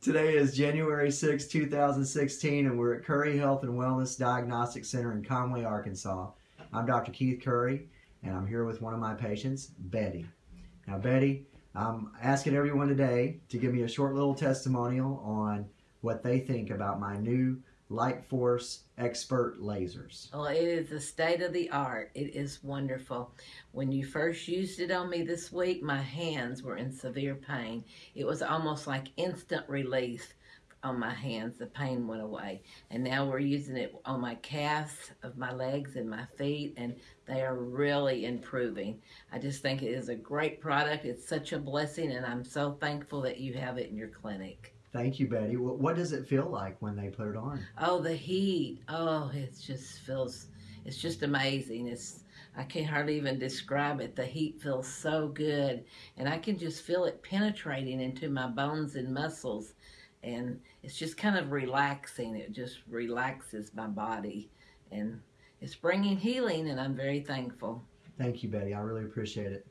Today is January 6, 2016, and we're at Curry Health and Wellness Diagnostic Center in Conway, Arkansas. I'm Dr. Keith Curry, and I'm here with one of my patients, Betty. Now, Betty, I'm asking everyone today to give me a short little testimonial on what they think about my new Light Force Expert lasers. Well, it is the state of the art. It is wonderful. When you first used it on me this week, my hands were in severe pain. It was almost like instant release on my hands. The pain went away. And now we're using it on my calves of my legs and my feet, and they are really improving. I just think it is a great product. It's such a blessing, and I'm so thankful that you have it in your clinic. Thank you, Betty. What, what does it feel like when they put it on? Oh, the heat. Oh, it just feels, it's just amazing. It's, I can't hardly even describe it. The heat feels so good. And I can just feel it penetrating into my bones and muscles. And it's just kind of relaxing. It just relaxes my body. And it's bringing healing, and I'm very thankful. Thank you, Betty. I really appreciate it.